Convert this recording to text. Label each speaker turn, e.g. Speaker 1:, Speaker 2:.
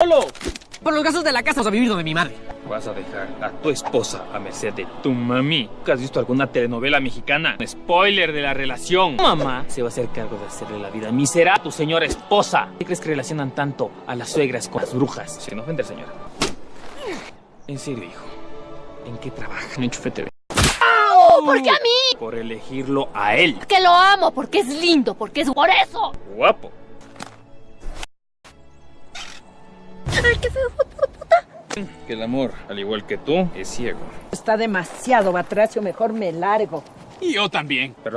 Speaker 1: ¡Solo!
Speaker 2: Por los gastos de la casa vas a vivir donde mi madre.
Speaker 1: Vas a dejar a tu esposa a merced de tu mami. ¿Has visto alguna telenovela mexicana? Un spoiler de la relación. Mamá se va a hacer cargo de hacerle la vida miserable a tu señora esposa. ¿Qué crees que relacionan tanto a las suegras con las brujas? Sin ofender, señora. En serio, hijo. ¿En qué trabaja? En Enchufe TV.
Speaker 3: ¿Por qué a mí?
Speaker 1: Por elegirlo a él.
Speaker 3: Que lo amo, porque es lindo, porque es por eso.
Speaker 1: Guapo.
Speaker 3: Qué feo.
Speaker 1: Que el amor, al igual que tú, es ciego.
Speaker 4: Está demasiado batracio, mejor me largo.
Speaker 1: Y yo también. Pero